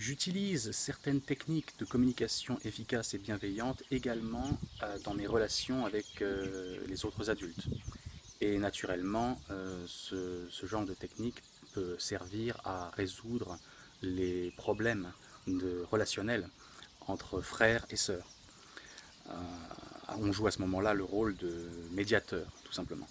J'utilise certaines techniques de communication efficaces et bienveillantes également euh, dans mes relations avec euh, les autres adultes. Et naturellement, euh, ce, genre de technique peut servir à résoudre les problèmes de relationnels entre frères et sœurs. on joue à ce moment-là le rôle de médiateur, tout simplement.